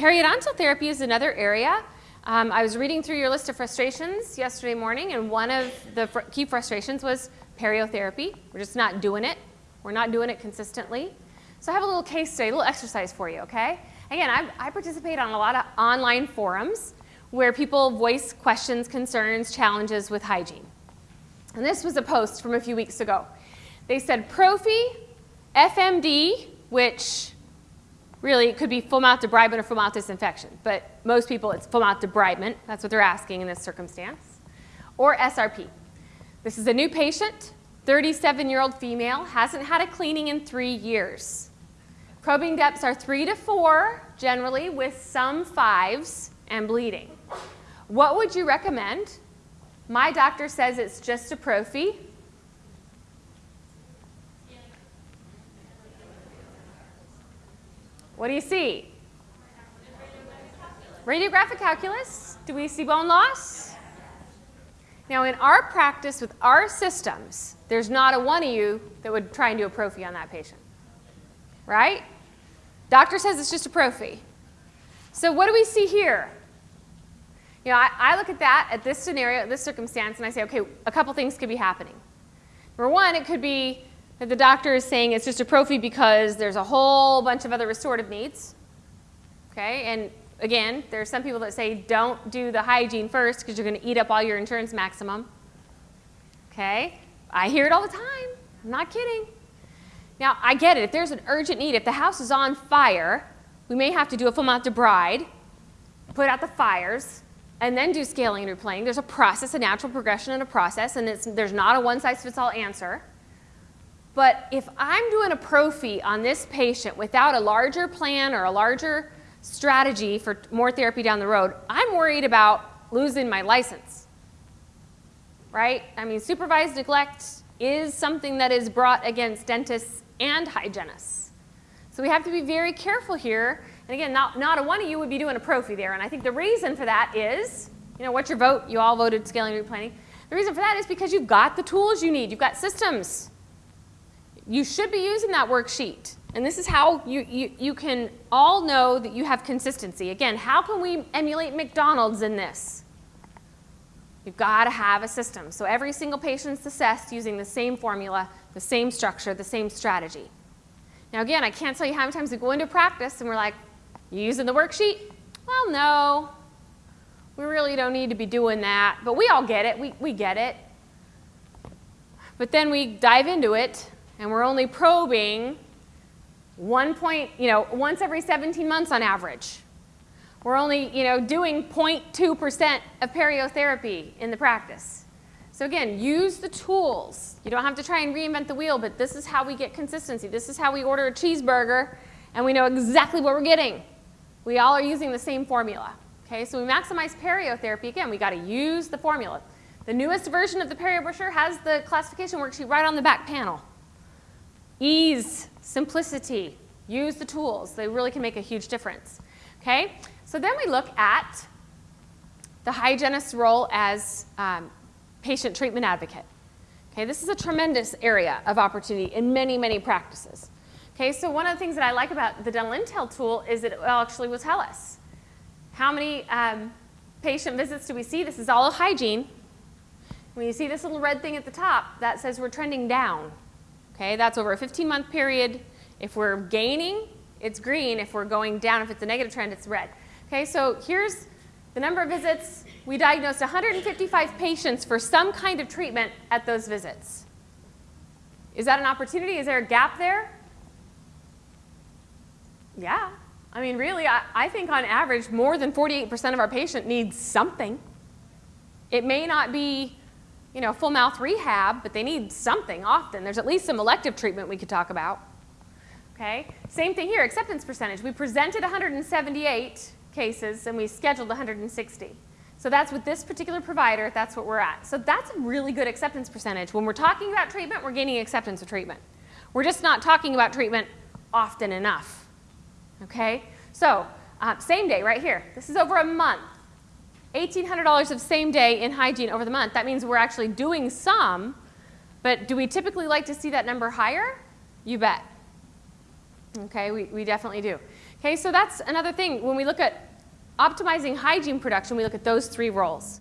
periodontal therapy is another area. Um, I was reading through your list of frustrations yesterday morning, and one of the fr key frustrations was periotherapy. We're just not doing it. We're not doing it consistently. So I have a little case study, a little exercise for you, okay? Again, I, I participate on a lot of online forums where people voice questions, concerns, challenges with hygiene. And this was a post from a few weeks ago. They said Prophy, FMD, which really it could be full mouth debridement or full mouth disinfection, but most people it's full mouth debridement. That's what they're asking in this circumstance. Or SRP. This is a new patient, 37-year-old female, hasn't had a cleaning in three years. Probing depths are three to four, generally, with some fives and bleeding. What would you recommend? My doctor says it's just a prophy. What do you see? Radiographic calculus. Do we see bone loss? Now in our practice with our systems, there's not a one of you that would try and do a prophy on that patient. Right? Doctor says it's just a prophy. So what do we see here? You know, I, I look at that, at this scenario, at this circumstance, and I say, okay, a couple things could be happening. Number one, it could be that the doctor is saying it's just a prophy because there's a whole bunch of other restorative needs. Okay, and again, there are some people that say don't do the hygiene first because you're going to eat up all your insurance maximum. Okay, I hear it all the time. I'm not kidding. Now, I get it. If there's an urgent need, if the house is on fire, we may have to do a full mouth debride, put out the fires, and then do scaling and root planing. There's a process, a natural progression and a process, and there's not a one-size-fits-all answer. But if I'm doing a prophy on this patient without a larger plan or a larger strategy for more therapy down the road, I'm worried about losing my license. Right? I mean, supervised neglect is something that is brought against dentists and hygienists. So we have to be very careful here. And again, not, not a one of you would be doing a prophy there. And I think the reason for that is, you know, what's your vote? You all voted scaling and root planing. The reason for that is because you've got the tools you need. You've got systems you should be using that worksheet. And this is how you, you, you can all know that you have consistency. Again, how can we emulate McDonald's in this? You've got to have a system. So every single patient's assessed using the same formula, the same structure, the same strategy. Now again, I can't tell you how many times we go into practice and we're like, you using the worksheet? Well, no. We really don't need to be doing that. But we all get it. We, we get it. But then we dive into it and we're only probing one point, you know, once every 17 months on average. We're only, you know, doing 0.2% of periotherapy in the practice. So again, use the tools. You don't have to try and reinvent the wheel, but this is how we get consistency. This is how we order a cheeseburger, and we know exactly what we're getting. We all are using the same formula. Okay, so we maximize periotherapy. Again, we got to use the formula. The newest version of the perio brochure has the classification worksheet right on the back panel. Ease, simplicity, use the tools. They really can make a huge difference. Okay? So then we look at the hygienist's role as um, patient treatment advocate. Okay, this is a tremendous area of opportunity in many, many practices. Okay, so one of the things that I like about the Dental Intel tool is that it actually will tell us how many um, patient visits do we see. This is all hygiene. When you see this little red thing at the top, that says we're trending down. Okay, that's over a 15-month period. If we're gaining, it's green. If we're going down, if it's a negative trend, it's red. Okay, so here's the number of visits. We diagnosed 155 patients for some kind of treatment at those visits. Is that an opportunity? Is there a gap there? Yeah. I mean, really, I, I think on average, more than 48% of our patient needs something. It may not be you know, full mouth rehab, but they need something often. There's at least some elective treatment we could talk about. Okay, same thing here, acceptance percentage. We presented 178 cases and we scheduled 160. So that's with this particular provider, that's what we're at. So that's a really good acceptance percentage. When we're talking about treatment, we're gaining acceptance of treatment. We're just not talking about treatment often enough. Okay, so uh, same day right here. This is over a month. $1,800 of same day in hygiene over the month. That means we're actually doing some, but do we typically like to see that number higher? You bet. Okay, we, we definitely do. Okay, so that's another thing. When we look at optimizing hygiene production, we look at those three roles.